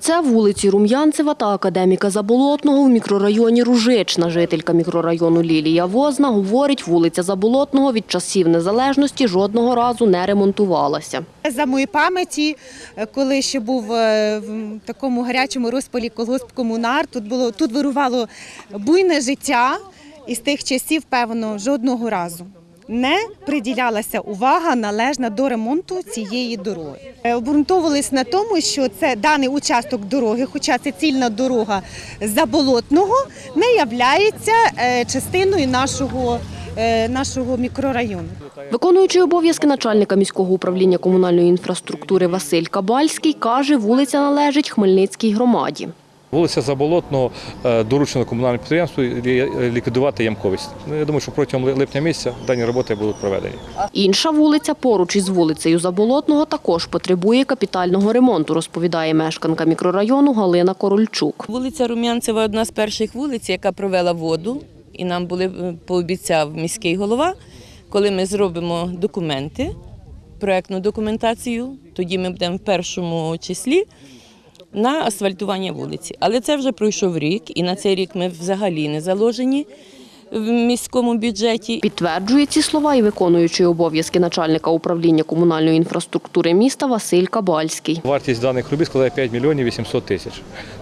Це вулиці Рум'янцева та Академіка Заболотного в мікрорайоні Ружична. Жителька мікрорайону Лілія Возна говорить, вулиця Заболотного від часів незалежності жодного разу не ремонтувалася. За моєї пам'яті, е, коли ще був е, в такому гарячому розпалі колгосп комунар, тут було тут вирувало буйне життя, і з тих часів, певно, жодного разу не приділялася увага належна до ремонту цієї дороги. Е, Обґрунтовувались на тому, що це даний участок дороги, хоча це цільна дорога заболотного, не являється е, частиною нашого, е, нашого мікрорайону. Виконуючий обов'язки начальника міського управління комунальної інфраструктури Василь Кабальський каже, вулиця належить Хмельницькій громаді. Вулиця Заболотного е, доручено комунальному підприємству ліквідувати ямковість. Ну, я думаю, що протягом липня місяця дані роботи будуть проведені. Інша вулиця поруч із вулицею Заболотного також потребує капітального ремонту, розповідає мешканка мікрорайону Галина Корольчук. Вулиця Рум'янцева одна з перших вулиць, яка провела воду, і нам були е, пообіцяв міський голова, коли ми зробимо документи, проектну документацію, тоді ми будемо в першому числі на асфальтування вулиці. Але це вже пройшов рік, і на цей рік ми взагалі не заложені в міському бюджеті. Підтверджує ці слова і виконуючий обов'язки начальника управління комунальної інфраструктури міста Василь Кабальський. Вартість даних робіт складає 5 мільйонів 800 тисяч.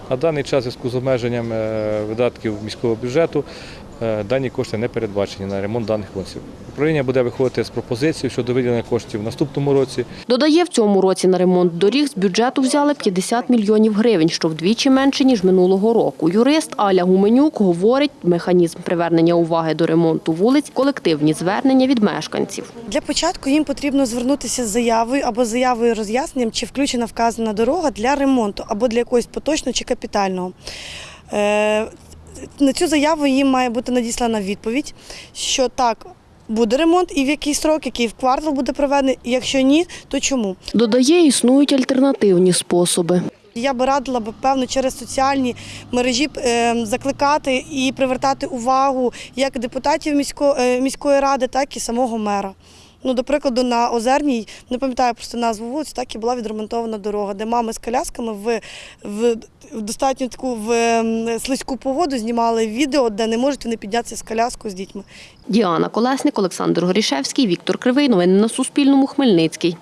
На даний час, в зв'язку з обмеженням е, видатків міського бюджету, дані кошти не передбачені на ремонт даних вулиців. Управління буде виходити з пропозицією щодо виділення коштів в наступному році. Додає, в цьому році на ремонт доріг з бюджету взяли 50 мільйонів гривень, що вдвічі менше, ніж минулого року. Юрист Аля Гуменюк говорить, механізм привернення уваги до ремонту вулиць – колективні звернення від мешканців. Для початку їм потрібно звернутися з заявою або заявою роз'ясненням, чи включена вказана дорога для ремонту або для якогось поточного чи капітального. На цю заяву їм має бути надіслана відповідь, що так. Буде ремонт і в який срок, який в квартал буде проведений. Якщо ні, то чому? Додає, існують альтернативні способи. Я би радила би певно через соціальні мережі е, закликати і привертати увагу як депутатів е, міської ради, так і самого мера. Ну, до прикладу, на Озерній, не пам'ятаю просто назву вулиці, так і була відремонтована дорога, де мами з колясками в, в, в достатньо таку в ем, слизьку погоду знімали відео, де не можуть вони піднятися з коляскою з дітьми. Діана Колесник, Олександр Горішевський, Віктор Кривий. Новини на Суспільному. Хмельницький.